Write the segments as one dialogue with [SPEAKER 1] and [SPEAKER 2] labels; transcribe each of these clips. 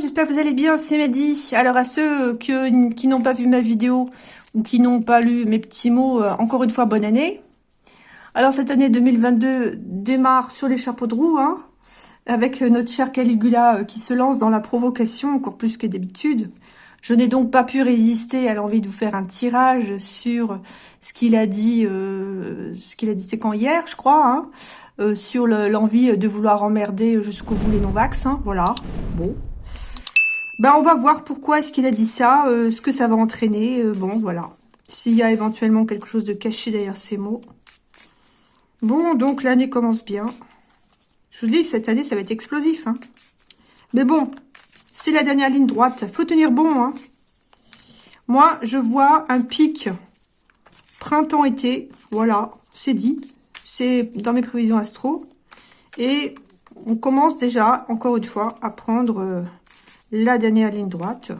[SPEAKER 1] J'espère que vous allez bien, c'est Mehdi. Alors à ceux qui n'ont pas vu ma vidéo ou qui n'ont pas lu mes petits mots, euh, encore une fois, bonne année. Alors cette année 2022 démarre sur les chapeaux de roue, hein, avec notre cher Caligula euh, qui se lance dans la provocation, encore plus que d'habitude. Je n'ai donc pas pu résister à l'envie de vous faire un tirage sur ce qu'il a dit, euh, ce qu'il a dit, c'est quand hier, je crois, hein, euh, sur l'envie de vouloir emmerder jusqu'au bout les non-vax, hein, voilà, bon. Ben, on va voir pourquoi est-ce qu'il a dit ça, euh, ce que ça va entraîner, euh, bon, voilà. S'il y a éventuellement quelque chose de caché derrière ces mots. Bon, donc l'année commence bien. Je vous dis, cette année, ça va être explosif, hein. Mais bon, c'est la dernière ligne droite. faut tenir bon, hein. Moi, je vois un pic printemps-été, voilà, c'est dit dans mes prévisions astro. Et on commence déjà, encore une fois, à prendre euh, la dernière ligne droite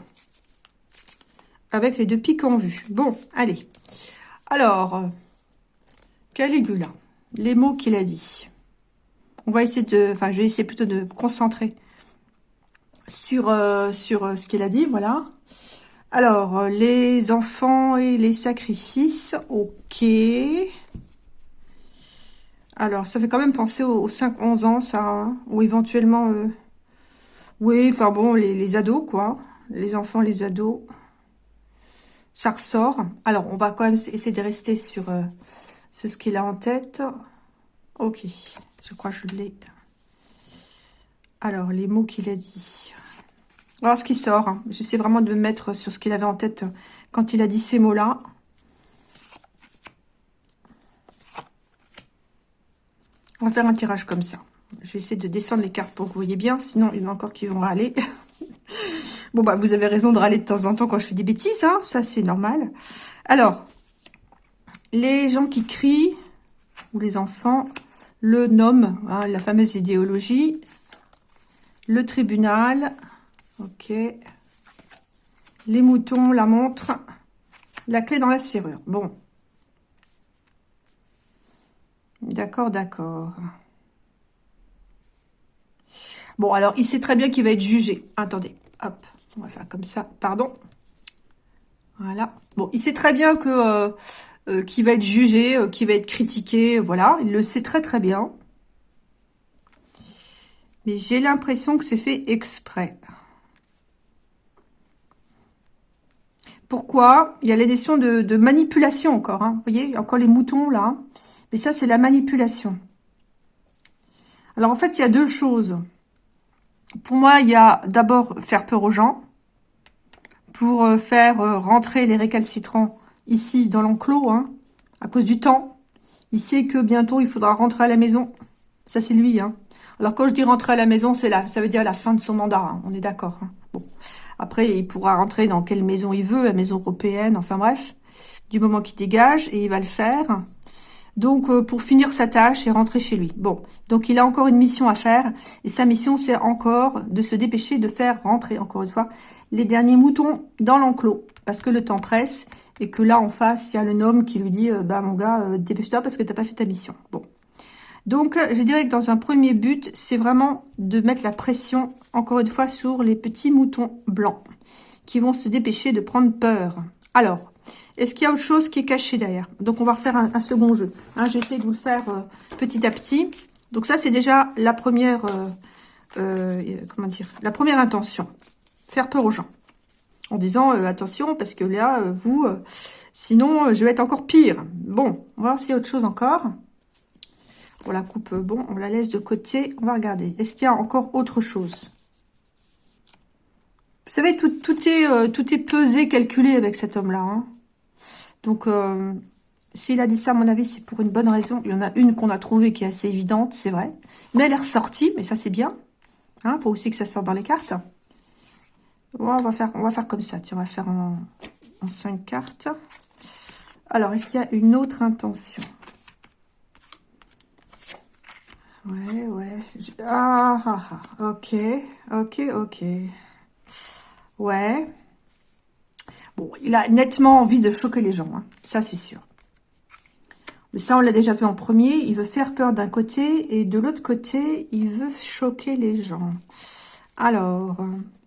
[SPEAKER 1] avec les deux pics en vue. Bon, allez. Alors, euh, Caligula, les mots qu'il a dit. On va essayer de, enfin, je vais essayer plutôt de me concentrer sur, euh, sur ce qu'il a dit, voilà. Alors, les enfants et les sacrifices, ok. Alors, ça fait quand même penser aux, 5-11 ans, ça. Hein, ou éventuellement... Oui, enfin bon, les, ados, quoi. Les enfants, les ados. Ça ressort. Alors, on va quand même essayer de rester sur, euh, ce qu'il a en tête. Ok, je crois que je l'ai. Alors, les mots qu'il a dit. Alors, ce qui sort, hein. j'essaie vraiment de me mettre sur ce qu'il avait en tête quand il a dit ces mots-là. On va faire un tirage comme ça. Je vais essayer de descendre les cartes pour que vous voyez bien. Sinon, il y en a encore qui vont râler. bon, bah, vous avez raison de râler de temps en temps quand je fais des bêtises. Hein ça, c'est normal. Alors, les gens qui crient, ou les enfants, le nom, hein, la fameuse idéologie, le tribunal, ok, les moutons, la montre, la clé dans la serrure. Bon, D'accord, d'accord. Bon, alors, il sait très bien qu'il va être jugé. Attendez, hop, on va faire comme ça, pardon. Voilà. Bon, il sait très bien que euh, euh, qu'il va être jugé, euh, qu'il va être critiqué, voilà. Il le sait très très bien. Mais j'ai l'impression que c'est fait exprès. Pourquoi? Il y a les de, de manipulation encore. Hein. Vous voyez, encore les moutons là. Mais ça, c'est la manipulation. Alors, en fait, il y a deux choses. Pour moi, il y a d'abord faire peur aux gens. Pour euh, faire euh, rentrer les récalcitrants ici, dans l'enclos, hein, à cause du temps. Il sait que bientôt, il faudra rentrer à la maison. Ça, c'est lui. Hein. Alors, quand je dis rentrer à la maison, c'est là, ça veut dire la fin de son mandat. Hein. On est d'accord. Hein. Bon. Après, il pourra rentrer dans quelle maison il veut, la maison européenne, enfin bref. Du moment qu'il dégage, et il va le faire. Donc, euh, pour finir sa tâche et rentrer chez lui. Bon, donc il a encore une mission à faire. Et sa mission, c'est encore de se dépêcher de faire rentrer, encore une fois, les derniers moutons dans l'enclos. Parce que le temps presse et que là, en face, il y a le gnome qui lui dit euh, Bah, mon gars, euh, dépêche-toi parce que t'as pas fait ta mission. » Bon. Donc, je dirais que dans un premier but, c'est vraiment de mettre la pression, encore une fois, sur les petits moutons blancs qui vont se dépêcher de prendre peur. Alors, est-ce qu'il y a autre chose qui est caché derrière? Donc, on va refaire un, second jeu. Hein, J'essaie de vous le faire euh, petit à petit. Donc, ça, c'est déjà la première, euh, euh, intention. Faire peur aux gens. En disant, attention, parce que là, vous, sinon, je vais être encore pire. Bon, on va voir s'il y a autre chose encore. On la coupe, bon, on la laisse de côté. On va regarder. Est-ce qu'il y a encore autre chose? Vous savez, tout, tout, est, tout est pesé, calculé avec cet homme-là. Hein donc, euh, s'il a dit ça, à mon avis, c'est pour une bonne raison. Il y en a une qu'on a trouvée qui est assez évidente, c'est vrai. Mais elle est ressortie, mais ça, c'est bien. Il hein, faut aussi que ça sorte dans les cartes. on, va faire, on va faire comme ça. Tiens, on va faire en, 5 cartes. Alors, est-ce qu'il y a une autre intention? Ouais, ouais. Ah, ah, ah, ok, ok, ok. Ouais il a nettement envie de choquer les gens, hein. ça c'est sûr. Mais ça, on l'a déjà vu en premier. Il veut faire peur d'un côté et de l'autre côté, il veut choquer les gens. Alors,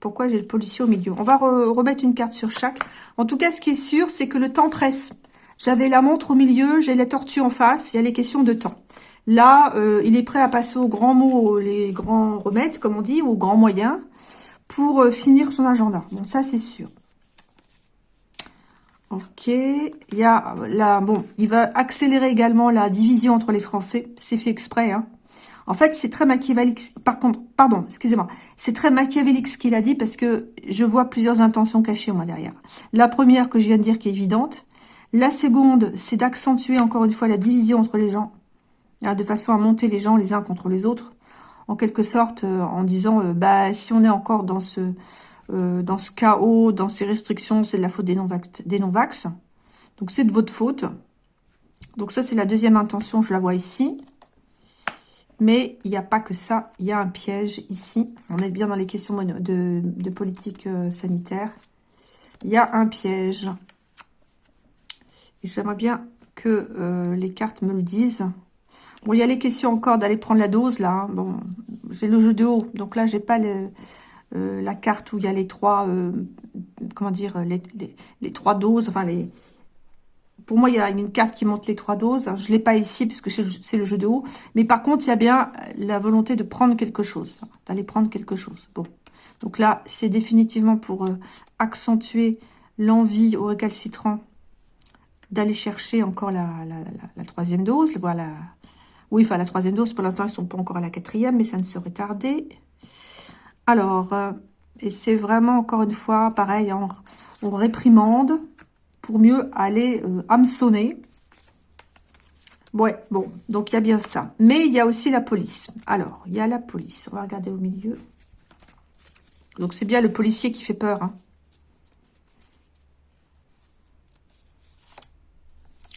[SPEAKER 1] pourquoi j'ai le policier au milieu? On va remettre une carte sur chaque. En tout cas, ce qui est sûr, c'est que le temps presse. J'avais la montre au milieu, j'ai la tortue en face, il y a les questions de temps. Là, euh, il est prêt à passer aux grands mots, les grands remèdes, comme on dit, aux grands moyens, pour euh, finir son agenda. Bon, ça, c'est sûr. Ok, il y a là, bon, il va accélérer également la division entre les Français. C'est fait exprès, hein. En fait, c'est très machiavélique. Par contre, pardon, excusez-moi. C'est très machiavélique ce qu'il a dit parce que je vois plusieurs intentions cachées, moi, derrière. La première que je viens de dire qui est évidente. La seconde, c'est d'accentuer encore une fois la division entre les gens. Hein, de façon à monter les gens les uns contre les autres. En quelque sorte, euh, en disant, euh, bah, si on est encore dans ce, euh, dans ce chaos, dans ces restrictions, c'est de la faute des non-vax. Donc, c'est de votre faute. Donc, ça, c'est la deuxième intention, je la vois ici. Mais il n'y a pas que ça, il y a un piège ici. On est bien dans les questions de, politique euh, sanitaire. Il y a un piège. Et j'aimerais bien que euh, les cartes me le disent. Bon, il y a les questions encore d'aller prendre la dose, là. Hein. Bon, j'ai le jeu de haut, donc là, j'ai pas euh, la carte où il y a les trois, comment dire, les, les, trois doses, enfin, les, pour moi, il y a une carte qui montre les trois doses. Je ne l'ai pas ici puisque c'est le jeu de haut. Mais par contre, il y a bien la volonté de prendre quelque chose. D'aller prendre quelque chose. Bon. Donc là, c'est définitivement pour euh, accentuer l'envie au récalcitrant d'aller chercher encore la, troisième dose. Voilà. Oui, enfin, la troisième dose, pour l'instant, ils ne sont pas encore à la quatrième, mais ça ne serait tardé. Alors, euh, et c'est vraiment, encore une fois, pareil, on réprimande pour mieux aller euh, hameçonner. Ouais, bon, donc il y a bien ça. Mais il y a aussi la police. Alors, il y a la police. On va regarder au milieu. Donc c'est bien le policier qui fait peur. Hein.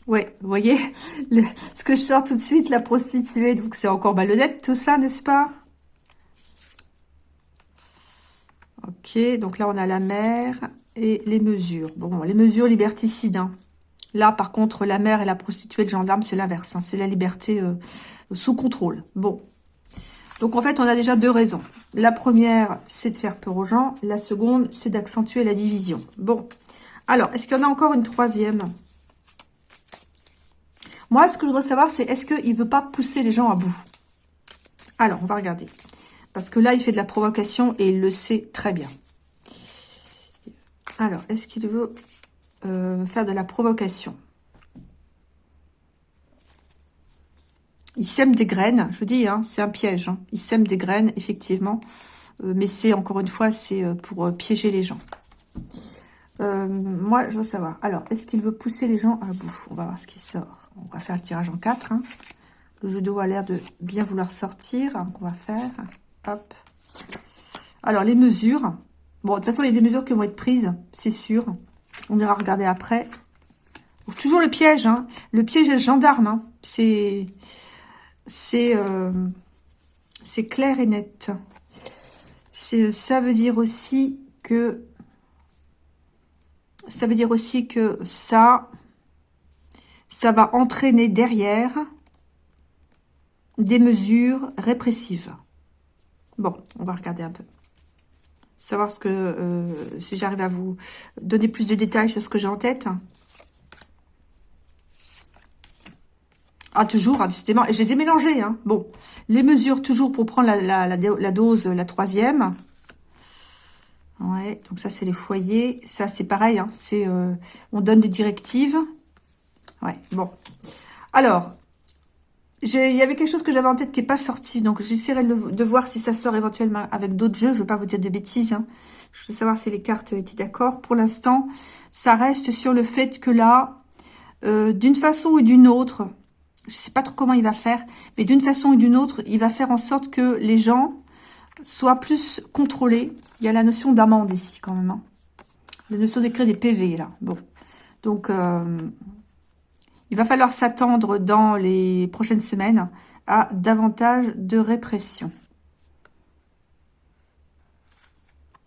[SPEAKER 1] Ouais, vous voyez, ce que je sors tout de suite, la prostituée, donc c'est encore malhonnête tout ça, n'est-ce pas? Donc là on a la mère, et les mesures. Bon, les mesures liberticides. Hein. Là, par contre, la mère et la prostituée, le gendarme, c'est l'inverse. Hein. C'est la liberté euh, sous contrôle. Bon. Donc, en fait, on a déjà deux raisons. La première, c'est de faire peur aux gens. La seconde, c'est d'accentuer la division. Bon. Alors, est-ce qu'il y en a encore une troisième? Moi, ce que je voudrais savoir, c'est est-ce qu'il ne veut pas pousser les gens à bout? Alors, on va regarder. Parce que là, il fait de la provocation et il le sait très bien. Alors, est-ce qu'il veut euh, faire de la provocation? Il sème des graines, je vous dis, hein, c'est un piège. Hein. Il sème des graines, effectivement. Euh, mais c'est, encore une fois, c'est euh, pour piéger les gens. moi, je veux savoir. Alors, est-ce qu'il veut pousser les gens à bout? On va voir ce qui sort. On va faire le tirage en 4. Hein. Le jeu d'eau a l'air de bien vouloir sortir. On va faire. Hop. Alors, les mesures. Bon, de toute façon, il y a des mesures qui vont être prises, c'est sûr. On ira regarder après. toujours le piège, hein. Le piège est gendarme, hein. C'est... Euh, c'est clair et net. Ça veut dire aussi que... Ça veut dire aussi que ça... Ça va entraîner derrière des mesures répressives. Bon, on va regarder un peu savoir ce que euh, si j'arrive à vous donner plus de détails sur ce que j'ai en tête. Ah, toujours, justement. Et je les ai mélangés. Hein. Bon, les mesures, toujours pour prendre la, la, dose, la troisième. Ouais, donc ça, c'est les foyers. Ça, c'est pareil. Hein. C'est, euh, on donne des directives. Ouais, bon. Alors, il y avait quelque chose que j'avais en tête qui n'est pas sorti, donc j'essaierai de, voir si ça sort éventuellement avec d'autres jeux. Je ne veux pas vous dire de bêtises. Hein. Je veux savoir si les cartes étaient d'accord. Pour l'instant, ça reste sur le fait que là, euh, d'une façon ou d'une autre, je ne sais pas trop comment il va faire, mais d'une façon ou d'une autre, il va faire en sorte que les gens soient plus contrôlés. Il y a la notion d'amende ici quand même. Hein. La notion d'écrire des PV là. Bon, donc... Euh, il va falloir s'attendre dans les prochaines semaines à davantage de répression.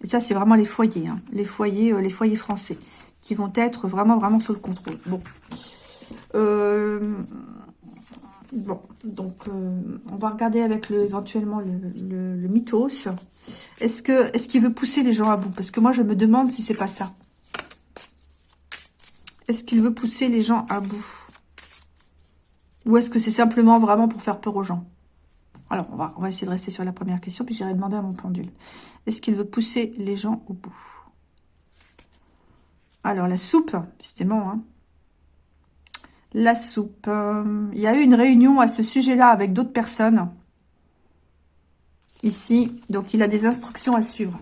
[SPEAKER 1] Et ça, c'est vraiment les foyers, hein. les foyers, euh, les foyers français, qui vont être vraiment, vraiment sous le contrôle. Bon. Euh, Bon, donc euh, on va regarder avec le, éventuellement le, le, mythos. Est-ce que est-ce qu'il veut pousser les gens à bout? Parce que moi, je me demande si c'est pas ça. Est-ce qu'il veut pousser les gens à bout? Ou est-ce que c'est simplement vraiment pour faire peur aux gens? Alors, on va, on va essayer de rester sur la première question, puis j'irai demander à mon pendule. Est-ce qu'il veut pousser les gens au bout? Alors, la soupe, bon, hein la soupe. Euh, il y a eu une réunion à ce sujet-là avec d'autres personnes. Ici. Donc, il a des instructions à suivre.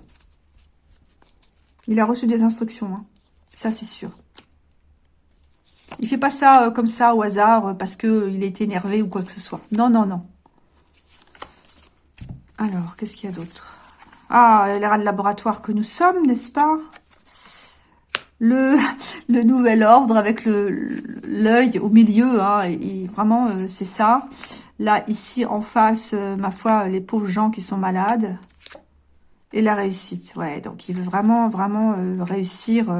[SPEAKER 1] Il a reçu des instructions. Hein. Ça, c'est sûr. Il fait pas ça euh, comme ça au hasard euh, parce que il est énervé ou quoi que ce soit. Non, non, non. Alors, qu'est-ce qu'il y a d'autre? Ah, l'air de laboratoire que nous sommes, n'est-ce pas? Le, nouvel ordre avec l'œil au milieu, hein, vraiment, euh, c'est ça. Là, ici, en face, euh, ma foi, les pauvres gens qui sont malades. Et la réussite, ouais. Donc, il veut vraiment, vraiment euh, réussir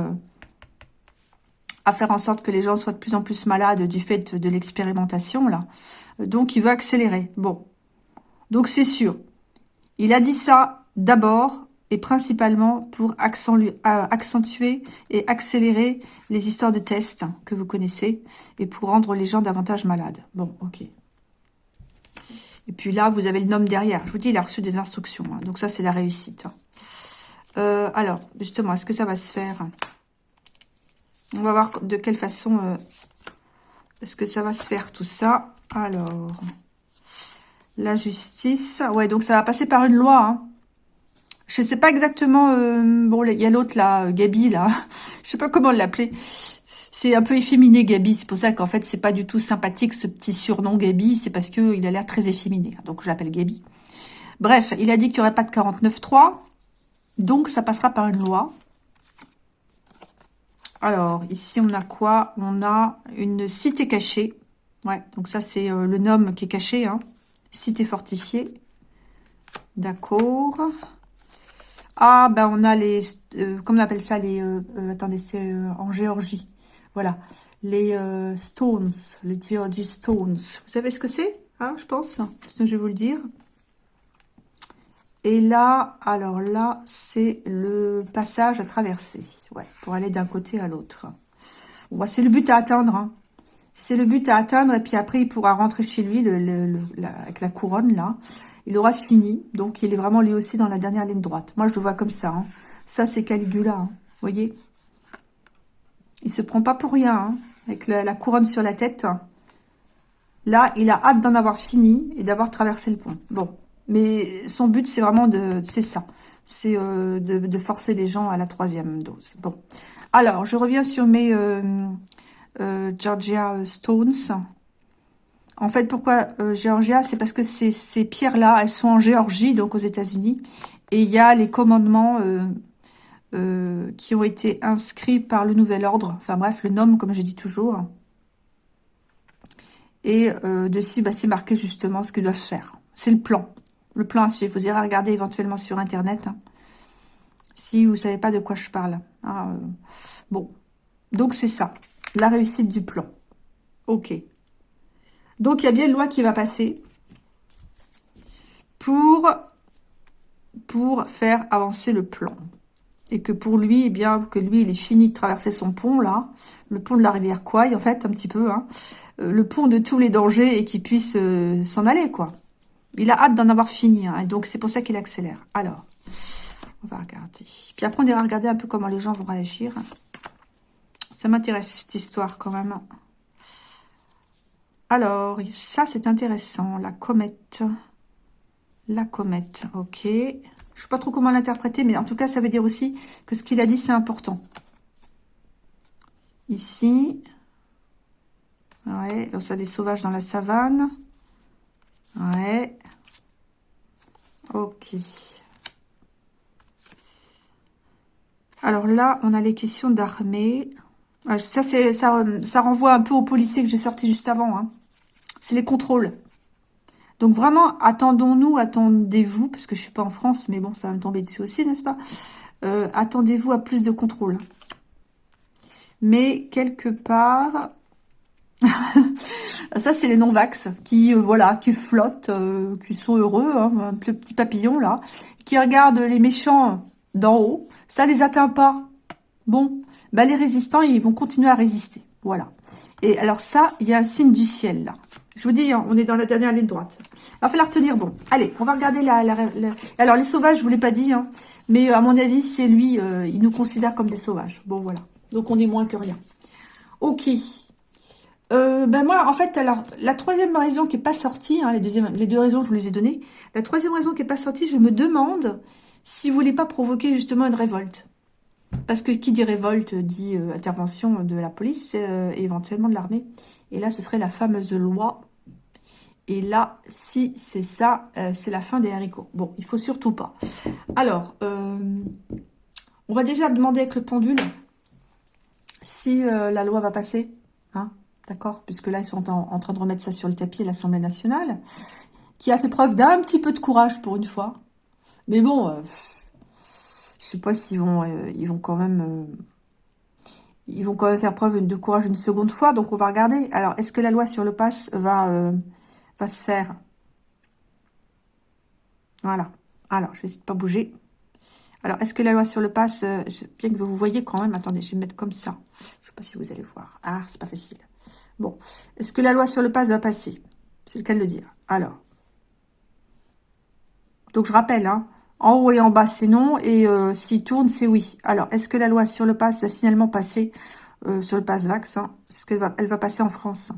[SPEAKER 1] à faire en sorte que les gens soient de plus en plus malades du fait de l'expérimentation, là. Donc, il veut accélérer. Bon. Donc, c'est sûr. Il a dit ça d'abord et principalement pour accentuer et accélérer les histoires de tests que vous connaissez et pour rendre les gens davantage malades. Bon, ok. Et puis là, vous avez le nom derrière. Je vous dis, il a reçu des instructions. Hein. donc ça, c'est la réussite. Euh, alors, justement, est-ce que ça va se faire? On va voir de quelle façon euh, est-ce que ça va se faire tout ça. Alors, la justice. Ouais, donc ça va passer par une loi. Hein. Je sais pas exactement. Euh, bon, il y a l'autre là, Gabi là. Je sais pas comment l'appeler. C'est un peu efféminé Gabi. C'est pour ça qu'en fait c'est pas du tout sympathique ce petit surnom Gabi. C'est parce que il a l'air très efféminé. Donc je l'appelle Gabi. Bref, il a dit qu'il n'y aurait pas de 49.3. Donc ça passera par une loi. Alors ici on a quoi? On a une cité cachée. Ouais, donc ça c'est euh, le nom qui est caché. Hein. Cité fortifiée. D'accord. Ah, ben on a les, euh, comment on appelle ça, les, euh, attendez, c'est en Géorgie. Voilà, les stones, les Georgie stones. Vous savez ce que c'est hein, Je pense, je vais vous le dire. Et là, alors là, c'est le passage à traverser, ouais, pour aller d'un côté à l'autre. C'est le but à atteindre. Hein. C'est le but à atteindre, et puis après, il pourra rentrer chez lui avec la couronne, là il aura fini. Donc, il est vraiment lui aussi dans la dernière ligne droite. Moi, je le vois comme ça. Hein. Ça, c'est Caligula. Hein. Vous voyez Il se prend pas pour rien. Hein, avec la, couronne sur la tête. Là, il a hâte d'en avoir fini et d'avoir traversé le pont. Bon. Mais son but, c'est vraiment de... C'est ça. C'est euh, de, forcer les gens à la troisième dose. Bon. Alors, je reviens sur mes euh, euh, Georgia Stones. En fait, pourquoi Géorgia C'est parce que ces, pierres-là, elles sont en Géorgie, donc aux États-Unis. Et il y a les commandements qui ont été inscrits par le Nouvel Ordre. Enfin bref, le nom, comme je dis toujours. Et dessus, bah, c'est marqué justement ce qu'ils doivent faire. C'est le plan. Le plan suivre. Vous irez regarder éventuellement sur Internet. Hein, si vous savez pas de quoi je parle. Hein, bon. Donc, c'est ça. La réussite du plan. Ok. Donc, il y a bien une loi qui va passer pour, pour faire avancer le plan. Et que pour lui, eh bien, que lui, il est fini de traverser son pont, là, le pont de la rivière Kouai, en fait, un petit peu, hein, euh, le pont de tous les dangers et qu'il puisse euh, s'en aller, quoi. Il a hâte d'en avoir fini, hein, donc c'est pour ça qu'il accélère. Alors, on va regarder. Puis après, on ira regarder un peu comment les gens vont réagir. Ça m'intéresse, cette histoire, quand même. Alors, ça c'est intéressant, la comète. La comète, ok. Je ne sais pas trop comment l'interpréter, mais en tout cas, ça veut dire aussi que ce qu'il a dit, c'est important. Ici. Ouais, donc ça des sauvages dans la savane. Ouais. Ok. Alors là, on a les questions d'armée. Ça, c'est ça, ça renvoie un peu au policier que j'ai sorti juste avant. Hein. C'est les contrôles. Donc vraiment, attendons-nous, attendez-vous, parce que je suis pas en France, mais bon, ça va me tomber dessus aussi, n'est-ce pas? Euh, Attendez-vous à plus de contrôles. Mais quelque part, ça, c'est les non-vax qui, euh, voilà, qui flottent, euh, qui sont heureux, hein, un petit papillon là, qui regardent les méchants d'en haut. Ça les atteint pas. Bon, bah les résistants, ils vont continuer à résister. Voilà. Et alors ça, il y a un signe du ciel là. Je vous dis, hein, on est dans la dernière ligne droite. Alors, il la retenir. Bon, allez, on va regarder la... Alors, les sauvages, je vous l'ai pas dit, hein, mais à mon avis, c'est lui, il nous considère comme des sauvages. Bon, voilà. Donc, on est moins que rien. Ok. Euh, ben moi, en fait, alors, la troisième raison qui est pas sortie, hein, les, les deux raisons, je vous les ai données. La troisième raison qui est pas sortie, je me demande si vous voulez pas provoquer justement une révolte. Parce que qui dit révolte dit euh, intervention de la police euh, et éventuellement de l'armée. Et là, ce serait la fameuse loi. Et là, si c'est ça, c'est la fin des haricots. Bon, il faut surtout pas. Alors, on va déjà demander avec le pendule si la loi va passer. Hein D'accord Puisque là, ils sont en, train de remettre ça sur le tapis à l'Assemblée nationale, qui a fait preuve d'un petit peu de courage pour une fois. Mais bon, euh, je sais pas s'ils vont, euh, ils vont quand même... Euh, ils quand même faire preuve de courage une seconde fois, donc on va regarder. Alors, est-ce que la loi sur le pass va, va se faire? Voilà. Alors, je vais essayer de pas bouger. Alors, est-ce que la loi sur le pass, bien que vous voyez quand même, attendez, je vais mettre comme ça. Je sais pas si vous allez voir. Ah, c'est pas facile. Bon, est-ce que la loi sur le pass va passer? C'est le cas de le dire. Alors, donc je rappelle, hein, en haut et en bas, c'est non, et euh, s'il tourne, c'est oui. Alors, est-ce que la loi sur le pass va finalement passer euh, sur le pass Vax hein? Est-ce qu'elle va, passer en France?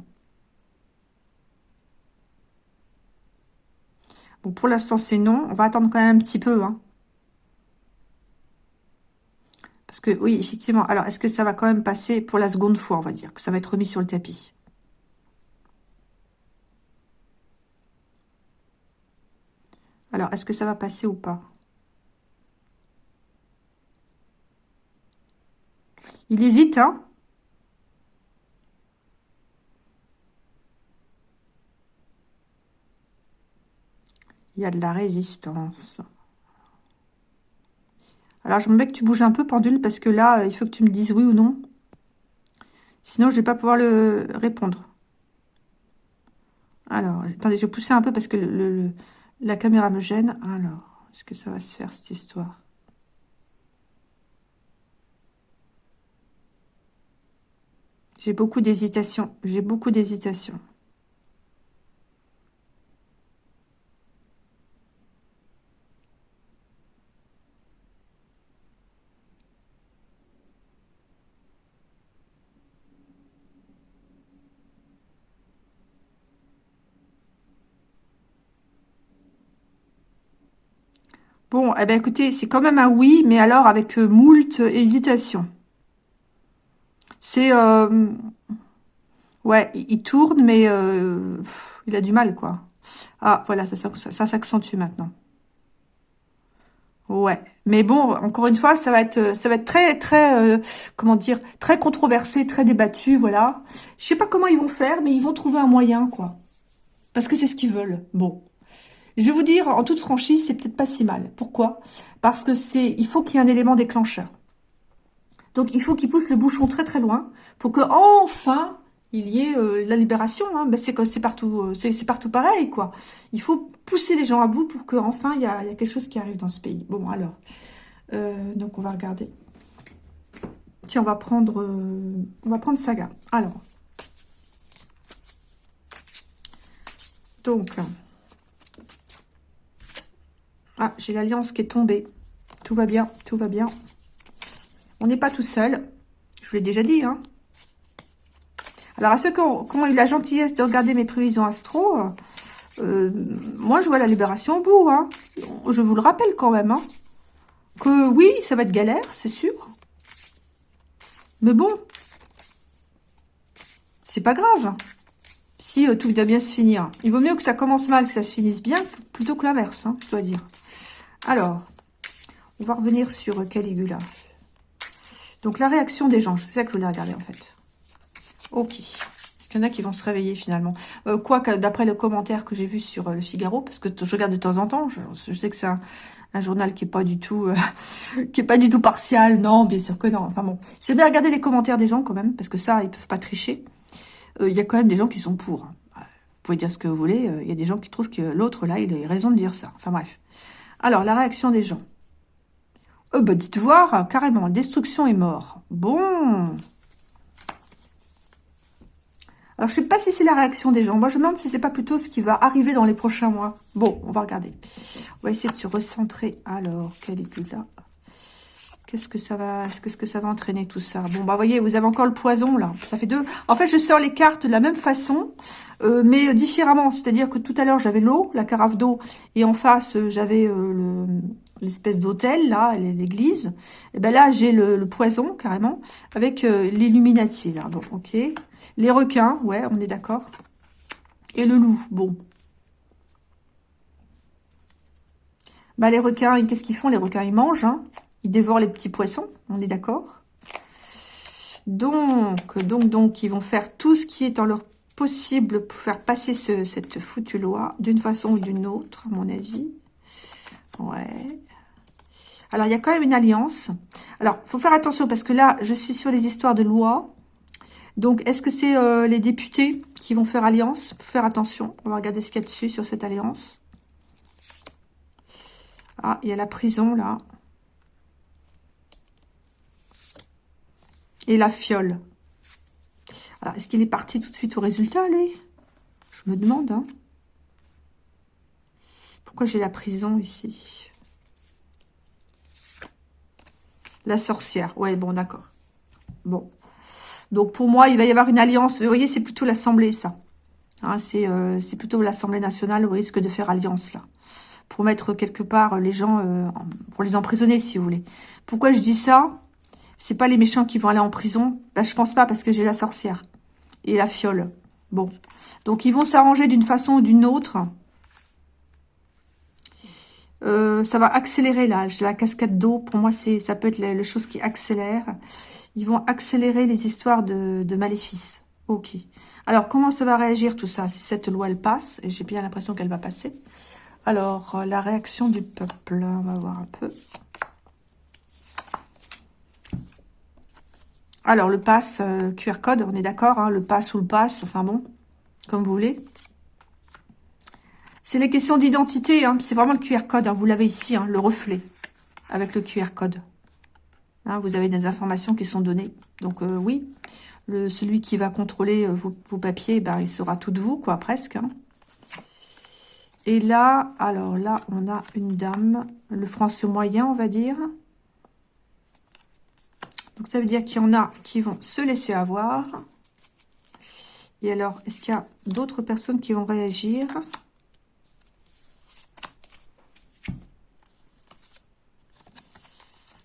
[SPEAKER 1] Bon, pour l'instant, c'est non. On va attendre quand même un petit peu, hein. Parce que, oui, effectivement. Alors, est-ce que ça va quand même passer pour la seconde fois, on va dire, que ça va être remis sur le tapis? Alors, est-ce que ça va passer ou pas? Il hésite, hein? Il y a de la résistance. Alors, je me mets que tu bouges un peu, pendule, parce que là, il faut que tu me dises oui ou non. Sinon, je vais pas pouvoir le répondre. Alors, attendez, je vais pousser un peu parce que le, la caméra me gêne. Alors, est-ce que ça va se faire, cette histoire? J'ai beaucoup d'hésitation. J'ai beaucoup d'hésitation. Bon, eh ben écoutez, c'est quand même un oui, mais alors avec euh, moult hésitation. C'est... Euh, ouais, il tourne, mais euh, il a du mal, quoi. Ah, voilà, ça, ça, s'accentue maintenant. Ouais, mais bon, encore une fois, ça va être, ça va être très, très, comment dire, très controversé, très débattu, voilà. Je sais pas comment ils vont faire, mais ils vont trouver un moyen, quoi. Parce que c'est ce qu'ils veulent. Bon, je vais vous dire, en toute franchise, c'est peut-être pas si mal. Pourquoi? Parce que c'est, il faut qu'il y ait un élément déclencheur. Donc, il faut qu'il pousse le bouchon très très loin pour que enfin il y ait euh, la libération. Hein. Ben, c'est partout, euh, c'est partout pareil quoi. Il faut pousser les gens à bout pour qu'enfin il y a, quelque chose qui arrive dans ce pays. Bon alors, euh, donc on va regarder. Tiens, on va prendre, on va prendre Saga. Alors, donc. Ah, j'ai l'alliance qui est tombée. Tout va bien, tout va bien. On n'est pas tout seul. Je vous l'ai déjà dit, hein. Alors, à ceux qui ont, eu la gentillesse de regarder mes prévisions astro, euh, moi, je vois la libération au bout, hein. Je vous le rappelle quand même, hein. Que oui, ça va être galère, c'est sûr. Mais bon, c'est pas grave. Si euh, tout doit bien se finir. Il vaut mieux que ça commence mal, que ça se finisse bien, plutôt que l'inverse, hein, je dois dire. Alors, on va revenir sur Caligula. Donc, la réaction des gens. C'est ça que je voulais regarder, en fait. Ok. Est-ce qu'il y en a qui vont se réveiller, finalement euh, Quoique, d'après le commentaire que j'ai vu sur euh, Le Figaro, parce que je regarde de temps en temps, je, sais que c'est un, journal qui est pas du tout euh, qui est pas du tout partial. Non, bien sûr que non. Enfin bon, j'ai bien regarder les commentaires des gens, quand même, parce que ça, ils peuvent pas tricher. Il y a quand même des gens qui sont pour. Vous pouvez dire ce que vous voulez, il y a des gens qui trouvent que l'autre, là, il a raison de dire ça. Enfin bref. Alors, la réaction des gens. Euh, bah, dites voir, carrément, destruction et mort. Bon. Alors, je sais pas si c'est la réaction des gens. Moi, je me demande si c'est pas plutôt ce qui va arriver dans les prochains mois. Bon, on va regarder. On va essayer de se recentrer. Alors, Caligula. Qu'est-ce que ça va, qu'est-ce que ça va entraîner tout ça? Bon, bah, voyez, vous avez encore le poison, là. Ça fait deux. En fait, je sors les cartes de la même façon, euh, mais différemment. C'est-à-dire que tout à l'heure, j'avais l'eau, la carafe d'eau, et en face, euh, j'avais l'espèce d'hôtel, là, l'église. Et ben là, j'ai le, poison, carrément, avec l'illuminati, là. Bon, ok. Les requins, ouais, on est d'accord. Et le loup, bon. Bah, les requins, qu'est-ce qu'ils font? Les requins, ils mangent, hein. Ils dévorent les petits poissons, on est d'accord. Donc, donc, donc, ils vont faire tout ce qui est en leur possible pour faire passer cette foutue loi, d'une façon ou d'une autre, à mon avis. Ouais. Alors, il y a quand même une alliance. Alors, faut faire attention, parce que là, je suis sur les histoires de loi. Donc, est-ce que c'est euh, les députés qui vont faire alliance? Faire attention. On va regarder ce qu'il y a dessus sur cette alliance. Ah, il y a la prison, là. Et la fiole. Alors, est-ce qu'il est parti tout de suite au résultat, lui Je me demande, hein. Pourquoi j'ai la prison ici? La sorcière. Ouais, bon, d'accord. Bon. Donc pour moi, il va y avoir une alliance. Vous voyez, c'est plutôt l'Assemblée, ça. Hein, euh, c'est plutôt l'Assemblée nationale au risque de faire alliance, là. Pour mettre quelque part les gens, euh, pour les emprisonner, si vous voulez. Pourquoi je dis ça? C'est pas les méchants qui vont aller en prison. Bah, je pense pas, parce que j'ai la sorcière. Et la fiole. Bon. Donc ils vont s'arranger d'une façon ou d'une autre. Euh, ça va accélérer là, la cascade d'eau. Pour moi, c'est ça peut être la, chose qui accélère. Ils vont accélérer les histoires de, maléfices. Ok. Alors, comment ça va réagir tout ça? Si cette loi, elle passe, et j'ai bien l'impression qu'elle va passer. Alors, euh, la réaction du peuple, on va voir un peu. Alors, le pass euh, QR code, on est d'accord, hein, le pass ou le pass, enfin bon, comme vous voulez. C'est les questions d'identité, hein, c'est vraiment le QR code, hein, vous l'avez ici, le reflet, avec le QR code. Vous avez des informations qui sont données. Donc euh, oui, celui qui va contrôler euh, vos, papiers, ben, il sera tout de vous, quoi, presque. Et là, alors là, on a une dame, le français moyen, on va dire. Donc ça veut dire qu'il y en a qui vont se laisser avoir. Et alors, est-ce qu'il y a d'autres personnes qui vont réagir?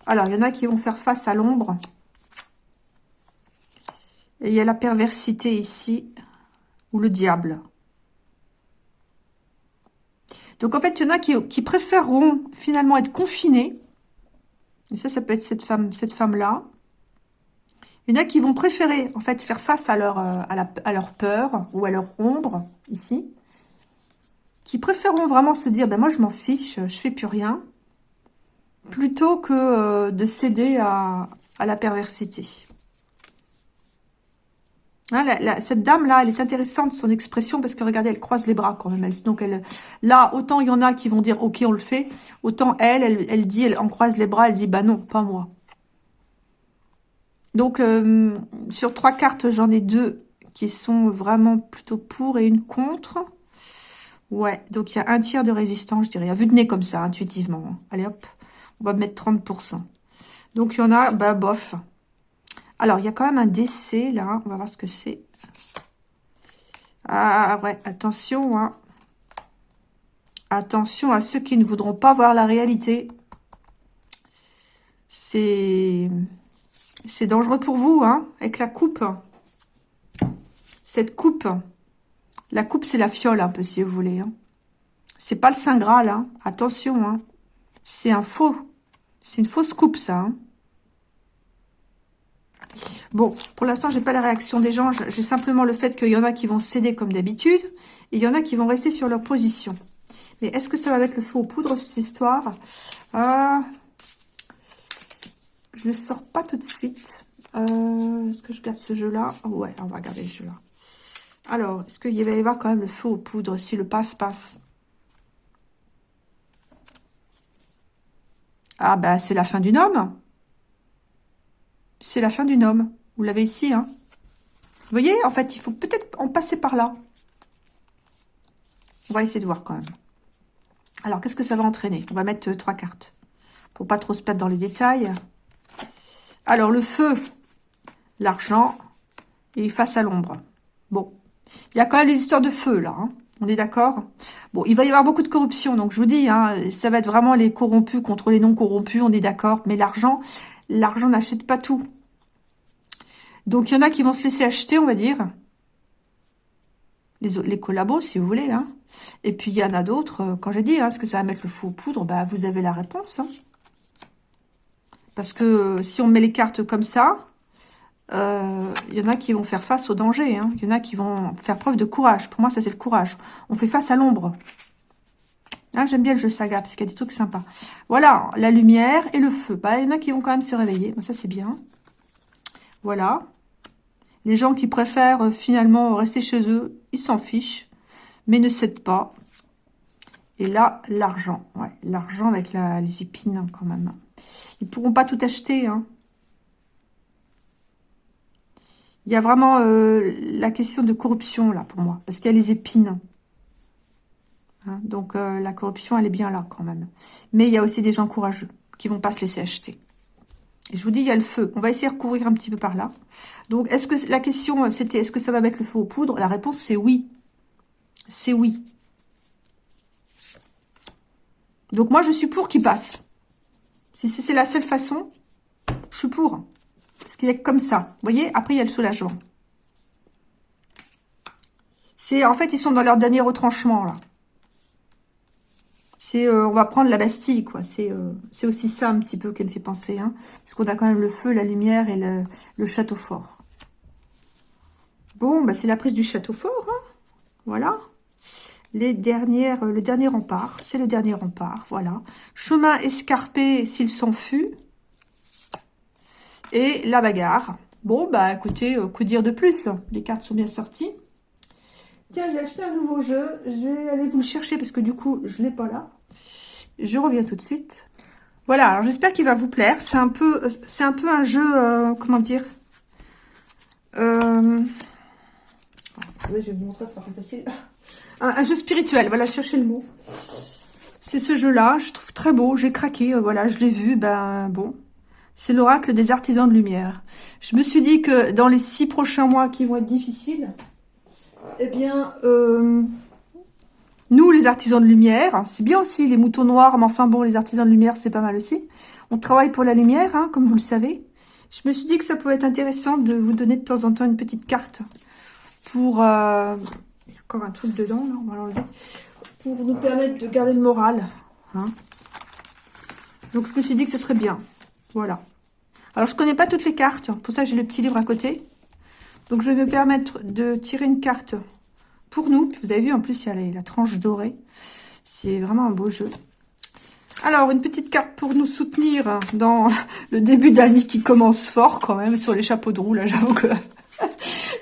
[SPEAKER 1] Alors, il y en a qui vont faire face à l'ombre. Et il y a la perversité ici, ou le diable. Donc, en fait, il y en a qui, préféreront finalement être confinés. Et ça, ça peut être cette femme, cette femme-là. Il y en a qui vont préférer, en fait, faire face à leur, euh, à, leur peur ou à leur ombre, ici. Qui préféreront vraiment se dire, ben moi, je m'en fiche, je fais plus rien plutôt que euh, de céder à, la perversité. Hein, cette dame-là, elle est intéressante, son expression, parce que regardez, elle croise les bras quand même. donc, elle, là, autant il y en a qui vont dire, ok, on le fait, autant elle, elle, dit, elle en croise les bras, elle dit, bah non, pas moi. Donc, euh, sur trois cartes, j'en ai deux qui sont vraiment plutôt pour et une contre. Ouais, donc il y a un tiers de résistance, je dirais, à vue de nez comme ça, intuitivement. Allez, hop on va mettre 30%. Donc, il y en a, bah, bof. Alors, il y a quand même un décès, là. On va voir ce que c'est. Ah, ouais, attention, hein. Attention à ceux qui ne voudront pas voir la réalité. C'est... C'est dangereux pour vous, hein, avec la coupe. Cette coupe. La coupe, c'est la fiole, un peu, si vous voulez. Hein. C'est pas le Saint Graal, hein. Attention, hein. C'est un faux. C'est une fausse coupe, ça. Hein. Bon, pour l'instant, j'ai pas la réaction des gens. J'ai simplement le fait qu'il y en a qui vont céder comme d'habitude. Et il y en a qui vont rester sur leur position. Mais est-ce que ça va mettre le feu aux poudres, cette histoire? Ah, Je le sors pas tout de suite. Euh, est-ce que je garde ce jeu-là? Ouais, on va garder ce jeu-là. Alors, est-ce qu'il va y avoir quand même le feu aux poudres si le passe-passe? Ah, bah, c'est la fin d'une homme. C'est la fin d'une homme. Vous l'avez ici, hein. Vous voyez, en fait, il faut peut-être en passer par là. On va essayer de voir quand même. Alors, qu'est-ce que ça va entraîner? On va mettre euh, trois cartes. Pour pas trop se perdre dans les détails. Alors, le feu, l'argent et face à l'ombre. Bon. Il y a quand même les histoires de feu, là. Hein. On est d'accord? Bon, il va y avoir beaucoup de corruption. Donc, je vous dis, hein, ça va être vraiment les corrompus contre les non corrompus. On est d'accord. Mais l'argent, l'argent n'achète pas tout. Donc, il y en a qui vont se laisser acheter, on va dire. Les, collabos, si vous voulez. Hein. Et puis, il y en a d'autres. Euh, quand j'ai dit, hein, est-ce que ça va mettre le faux poudre bah, Vous avez la réponse. Hein. Parce que euh, si on met les cartes comme ça, il euh, y en a qui vont faire face au danger. Il hein. y en a qui vont faire preuve de courage. Pour moi, ça, c'est le courage. On fait face à l'ombre. Ah, J'aime bien le jeu saga, parce qu'il y a des trucs sympas. Voilà, la lumière et le feu. Bah, il y en a qui vont quand même se réveiller. ça, c'est bien. Voilà. Les gens qui préfèrent euh, finalement rester chez eux, ils s'en fichent, mais ne cèdent pas. Et là, l'argent. Ouais, l'argent avec les épines, hein, quand même. Ils pourront pas tout acheter, hein. Il y a vraiment euh, la question de corruption, là, pour moi. Parce qu'il y a les épines. Hein, donc, euh, la corruption, elle est bien là, quand même. Mais il y a aussi des gens courageux qui vont pas se laisser acheter. Et je vous dis, il y a le feu. On va essayer de recouvrir un petit peu par là. Donc, est-ce que la question, euh, c'était, est-ce que ça va mettre le feu aux poudres? La réponse, c'est oui. C'est oui. Donc, moi, je suis pour qu'il passe. Si c'est la seule façon, je suis pour. Parce qu'il est comme ça. Vous voyez Après, il y a le soulagement. C'est En fait, ils sont dans leur dernier retranchement, là. C'est, euh, on va prendre la Bastille, quoi. C'est euh, aussi ça, un petit peu, qu'elle me fait penser. Hein, parce qu'on a quand même le feu, la lumière et le, château fort. Bon, bah, c'est la prise du château fort. Hein voilà. Les dernières, le dernier rempart. C'est le dernier rempart, voilà. Chemin escarpé s'il s'enfuit et la bagarre. Bon, bah écoutez, euh, que dire de plus? Les cartes sont bien sorties. Tiens, j'ai acheté un nouveau jeu. Je vais aller vous le chercher parce que du coup, je ne l'ai pas là. Je reviens tout de suite. Voilà, alors j'espère qu'il va vous plaire. C'est un peu c'est un peu un jeu, euh, comment dire euh... je vais vous montrer, ça sera facile. Un, jeu spirituel, voilà, cherchez le mot. C'est ce jeu-là, je trouve très beau, j'ai craqué, euh, voilà, je l'ai vu, ben bon, c'est l'oracle des artisans de lumière. Je me suis dit que dans les six prochains mois qui vont être difficiles, eh bien, euh, nous, les artisans de lumière, c'est bien aussi les moutons noirs, mais enfin bon, les artisans de lumière, c'est pas mal aussi. On travaille pour la lumière, hein, comme vous le savez. Je me suis dit que ça pouvait être intéressant de vous donner de temps en temps une petite carte pour... Euh, encore un truc dedans, là, on va l'enlever. Pour nous permettre de garder le moral. Hein. Donc, je me suis dit que ce serait bien. Voilà. Alors, je connais pas toutes les cartes. Pour ça, j'ai le petit livre à côté. Donc, je vais me permettre de tirer une carte pour nous. Vous avez vu, en plus, il y a la, tranche dorée. C'est vraiment un beau jeu. Alors, une petite carte pour nous soutenir dans le début d'année qui commence fort quand même sur les chapeaux de roue. Là, j'avoue que...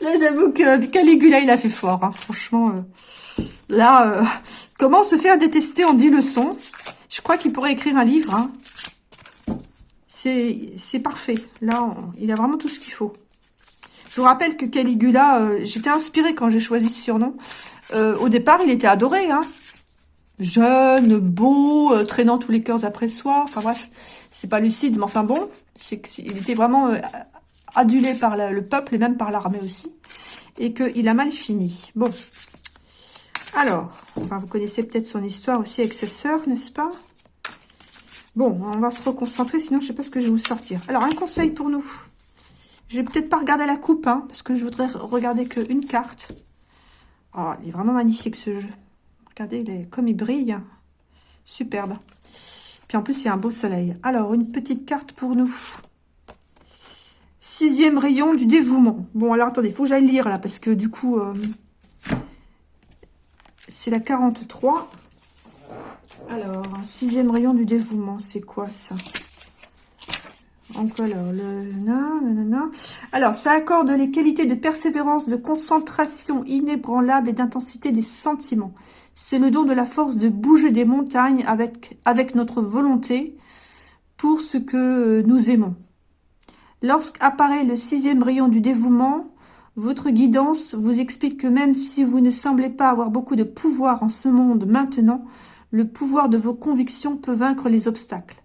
[SPEAKER 1] là, j'avoue que Caligula, il a fait fort. Hein. Franchement, euh, là, euh, comment se faire détester en 10 leçons Je crois qu'il pourrait écrire un livre. Hein. C'est parfait. Là, il a vraiment tout ce qu'il faut. Je vous rappelle que Caligula, euh, j'étais inspirée quand j'ai choisi ce surnom. Au départ, il était adoré. Hein Jeune, beau, traînant tous les cœurs après soi. Enfin bref, c'est pas lucide, mais enfin bon. il était vraiment adulé par le peuple et même par l'armée aussi. Et qu'il a mal fini. Bon. Alors, vous connaissez peut-être son histoire aussi avec sa sœur, n'est-ce pas? Bon, on va se reconcentrer, sinon je sais pas ce que je vais vous sortir. Alors, un conseil pour nous. Je vais peut-être pas regarder la coupe, hein, parce que je voudrais regarder qu'une carte. Oh, il est vraiment magnifique ce jeu. Regardez comme il brille. Superbe. Puis en plus, il y a un beau soleil. Alors, une petite carte pour nous. Sixième rayon du dévouement. Bon, alors attendez, il faut que j'aille lire là, parce que du coup, euh, c'est la 43. Alors, sixième rayon du dévouement, c'est quoi ça? Encore alors, le... Alors, ça accorde les qualités de persévérance, de concentration inébranlable et d'intensité des sentiments. C'est le don de la force de bouger des montagnes avec notre volonté pour ce que nous aimons. Lorsqu'apparaît le sixième rayon du dévouement, votre guidance vous explique que même si vous ne semblez pas avoir beaucoup de pouvoir en ce monde maintenant, le pouvoir de vos convictions peut vaincre les obstacles.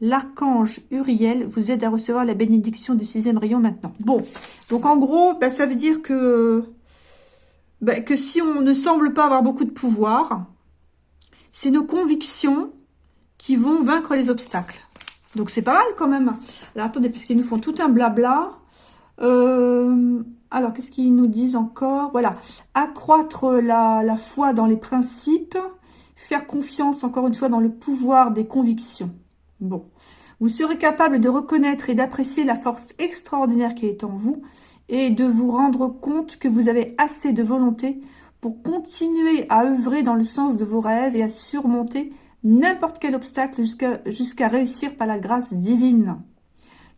[SPEAKER 1] L'archange Uriel vous aide à recevoir la bénédiction du sixième rayon maintenant. Bon, donc en gros, bah, ça veut dire bah, que si on ne semble pas avoir beaucoup de pouvoir, c'est nos convictions qui vont vaincre les obstacles. Donc c'est pas mal quand même. Alors attendez, puisqu'ils nous font tout un blabla. Euh, alors, qu'est-ce qu'ils nous disent encore? Voilà, accroître la, la foi dans les principes, faire confiance encore une fois dans le pouvoir des convictions. Bon, vous serez capable de reconnaître et d'apprécier la force extraordinaire qui est en vous et de vous rendre compte que vous avez assez de volonté pour continuer à œuvrer dans le sens de vos rêves et à surmonter n'importe quel obstacle jusqu'à réussir par la grâce divine.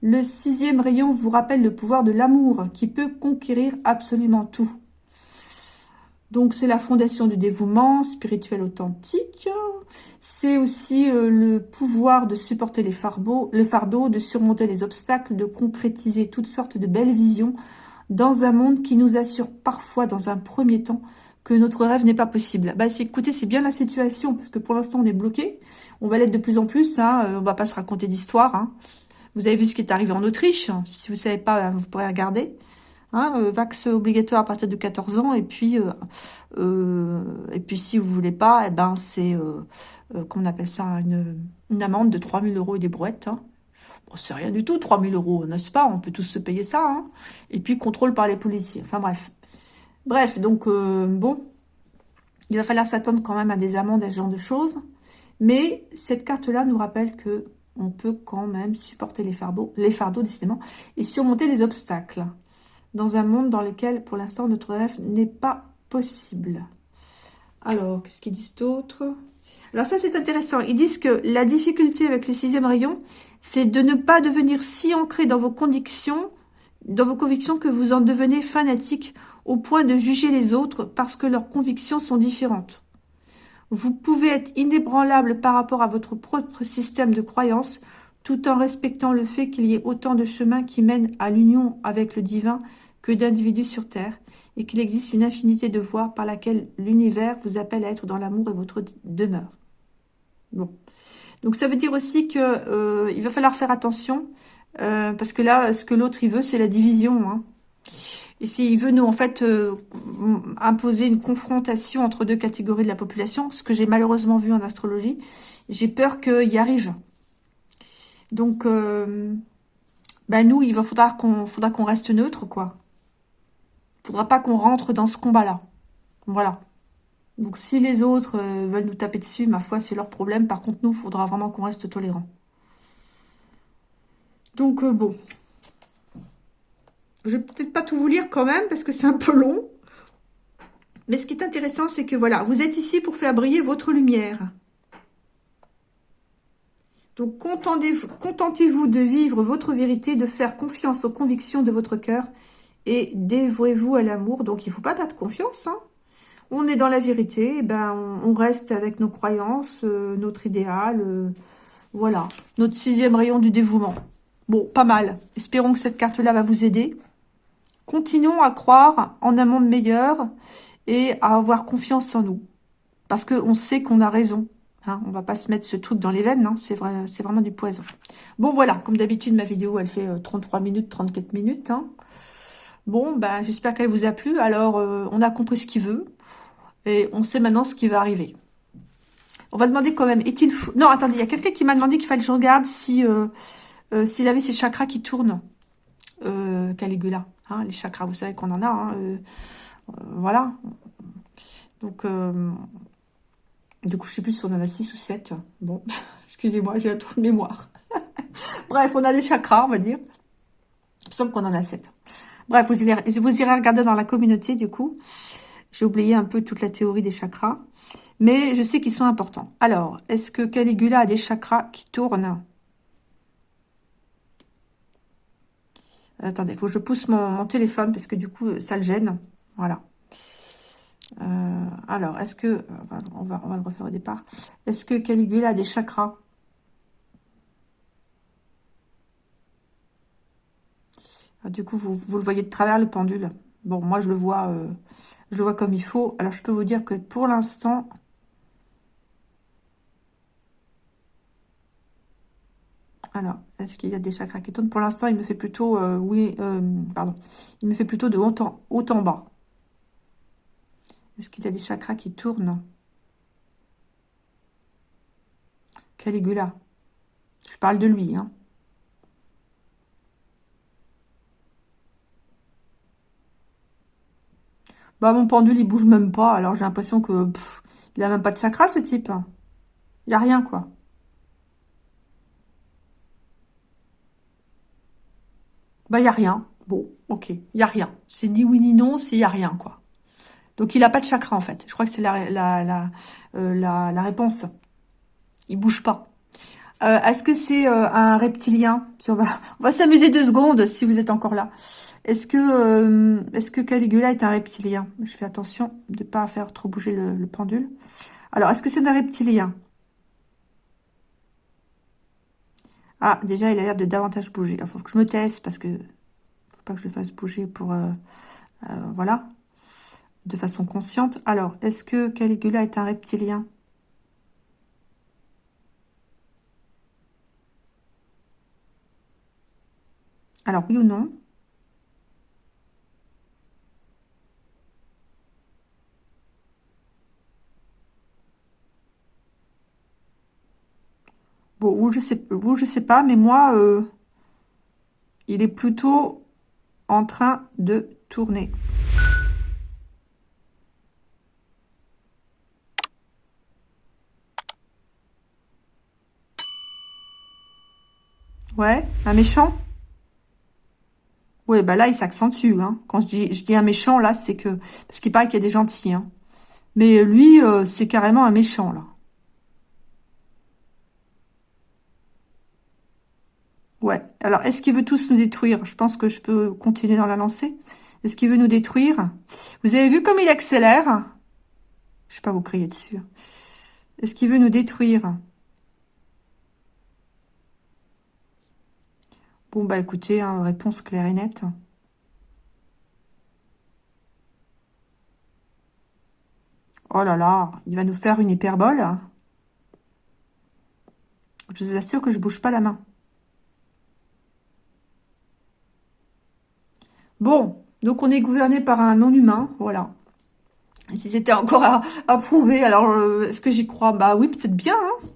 [SPEAKER 1] Le sixième rayon vous rappelle le pouvoir de l'amour qui peut conquérir absolument tout. Donc c'est la fondation du dévouement spirituel authentique. C'est aussi euh, le pouvoir de supporter les fardeaux, le fardeau, de surmonter les obstacles, de concrétiser toutes sortes de belles visions dans un monde qui nous assure parfois dans un premier temps que notre rêve n'est pas possible. Bah, écoutez, c'est bien la situation, parce que pour l'instant, on est bloqué. On va l'être de plus en plus, hein, euh, on va pas se raconter d'histoire. Hein. Vous avez vu ce qui est arrivé en Autriche. Si vous savez pas, vous pourrez regarder. Hein, euh, vax obligatoire à partir de 14 ans et puis euh, euh, et puis si vous voulez pas eh ben c'est qu'on appelle ça une, une, amende de 3000 euros et des brouettes hein. bon, c'est rien du tout 3000 euros n'est-ce pas? On peut tous se payer ça hein. et puis contrôle par les policiers enfin bref bref donc bon il va falloir s'attendre quand même à des amendes à ce genre de choses mais cette carte là nous rappelle que on peut quand même supporter les fardeaux, les fardeaux décidément, et surmonter les obstacles dans un monde dans lequel, pour l'instant, notre rêve n'est pas possible. Alors, qu'est-ce qu'ils disent d'autre Alors ça, c'est intéressant. Ils disent que la difficulté avec le sixième rayon, c'est de ne pas devenir si ancré dans vos convictions, dans vos convictions que vous en devenez fanatique au point de juger les autres parce que leurs convictions sont différentes. Vous pouvez être inébranlable par rapport à votre propre système de croyance tout en respectant le fait qu'il y ait autant de chemins qui mènent à l'union avec le divin que d'individus sur Terre, et qu'il existe une infinité de voies par laquelle l'univers vous appelle à être dans l'amour et votre demeure. Bon. Donc ça veut dire aussi que euh, il va falloir faire attention, euh, parce que là, ce que l'autre il veut, c'est la division. Hein. Et s'il veut nous, en fait, euh, imposer une confrontation entre deux catégories de la population, ce que j'ai malheureusement vu en astrologie, j'ai peur qu'il y arrive. Donc, euh, ben nous, il va faudra qu'on reste neutre, quoi. Faudra pas qu'on rentre dans ce combat-là. Voilà. Donc, si les autres euh, veulent nous taper dessus, ma foi, c'est leur problème. Par contre, nous, il faudra vraiment qu'on reste tolérant. Donc, bon. Je vais peut-être pas tout vous lire quand même, parce que c'est un peu long. Mais ce qui est intéressant, c'est que voilà, vous êtes ici pour faire briller votre lumière. Donc, contentez-vous de vivre votre vérité, de faire confiance aux convictions de votre cœur et dévouez-vous à l'amour. Donc, il ne faut pas perdre confiance. Hein. On est dans la vérité, eh ben, on, reste avec nos croyances, euh, notre idéal, euh, voilà, notre sixième rayon du dévouement. Bon, pas mal. Espérons que cette carte-là va vous aider. Continuons à croire en un monde meilleur et à avoir confiance en nous. Parce qu'on sait qu'on a raison. Hein, on va pas se mettre ce truc dans les veines, hein, c'est vrai, c'est vraiment du poison. Bon, voilà, comme d'habitude, ma vidéo, elle fait 33 euh, minutes, 34 minutes. Hein. Bon, ben, j'espère qu'elle vous a plu. Alors, euh, on a compris ce qu'il veut. Et on sait maintenant ce qui va arriver. On va demander quand même, est-il fou? Non, attendez, il y a quelqu'un qui m'a demandé qu'il fallait que je regarde si euh, s'il avait ses chakras qui tournent. Caligula, hein, les chakras, vous savez qu'on en a. voilà. Donc, du coup, je sais plus si on en a 6 ou 7. Bon, excusez-moi, j'ai un trou de mémoire. Bref, on a des chakras, on va dire. Il me semble qu'on en a 7. Bref, vous irez, vous irez regarder dans la communauté, du coup. J'ai oublié un peu toute la théorie des chakras. Mais je sais qu'ils sont importants. Alors, est-ce que Caligula a des chakras qui tournent? Attendez, il faut que je pousse mon, téléphone parce que du coup, ça le gêne. Voilà. Euh, alors, est-ce que... On va, on va le refaire au départ. Est-ce que Caligula a des chakras? Ah, Du coup, vous, vous, le voyez de travers, le pendule. Bon, moi, je le vois, euh, je le vois comme il faut. Alors, je peux vous dire que pour l'instant... Alors, est-ce qu'il y a des chakras qui tournent? Pour l'instant, il me fait plutôt... Euh, oui, pardon. Il me fait plutôt de haut en, bas. Est-ce qu'il y a des chakras qui tournent? Caligula. Je parle de lui. Hein. Bah, mon pendule, il bouge même pas. Alors, j'ai l'impression que... il a même pas de chakra, ce type. Il n'y a rien, quoi. Bah, il n'y a rien. Bon, ok. Il n'y a rien. C'est ni oui ni non, c'est il n'y a rien, quoi. Donc, il n'a pas de chakra, en fait. Je crois que c'est la, la, euh, la, la, réponse. Il bouge pas. Euh, Est-ce que c'est euh, un reptilien? On va, on va s'amuser deux secondes, si vous êtes encore là. Est-ce que, euh, est-ce que Caligula est un reptilien? Je fais attention de pas faire trop bouger le, le pendule. Alors, est-ce que c'est un reptilien? Ah, déjà, il a l'air de davantage bouger. Il faut que je me teste, parce que faut pas que je le fasse bouger pour... voilà de façon consciente. Alors, est-ce que Caligula est un reptilien? Alors, oui ou non? Bon, vous, je sais, vous, je sais pas, mais moi, euh, il est plutôt en train de tourner. Ouais, un méchant? Ouais, bah là, il s'accentue. Hein. Quand je dis, un méchant, là, c'est que... Parce qu'il paraît qu'il y a des gentils. Hein. Mais lui, euh, c'est carrément un méchant, là. Ouais. Alors, est-ce qu'il veut tous nous détruire? Je pense que je peux continuer dans la lancée. Est-ce qu'il veut nous détruire? Vous avez vu comme il accélère? Je vais pas vous crier dessus. Est-ce qu'il veut nous détruire? Bon, bah écoutez, hein, réponse claire et nette. Oh là là, il va nous faire une hyperbole. Je vous assure que je bouge pas la main. Bon, donc on est gouverné par un non-humain, voilà. si c'était encore à, prouver, alors euh, est-ce que j'y crois? Bah oui, peut-être bien, hein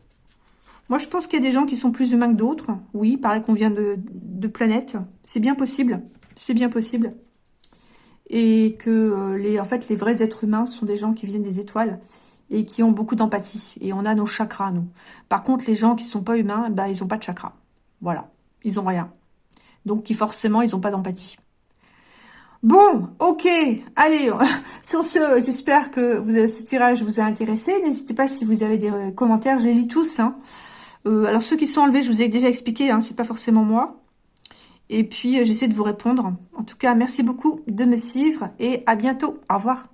[SPEAKER 1] moi, je pense qu'il y a des gens qui sont plus humains que d'autres. Oui, pareil qu'on vient de, de planètes. C'est bien possible. C'est bien possible. Et que, euh, les, en fait, les vrais êtres humains sont des gens qui viennent des étoiles et qui ont beaucoup d'empathie. Et on a nos chakras, nous. Par contre, les gens qui sont pas humains, bah, ils ont pas de chakras. Voilà. Ils ont rien. Donc, qui forcément, ils ont pas d'empathie. Bon, ok, allez, sur ce, j'espère que vous, ce tirage vous a intéressé. N'hésitez pas si vous avez des euh, commentaires, je les lis tous. Hein. Euh, alors ceux qui sont enlevés, je vous ai déjà expliqué, hein, c'est pas forcément moi. Et puis euh, j'essaie de vous répondre. En tout cas, merci beaucoup de me suivre et à bientôt. Au revoir.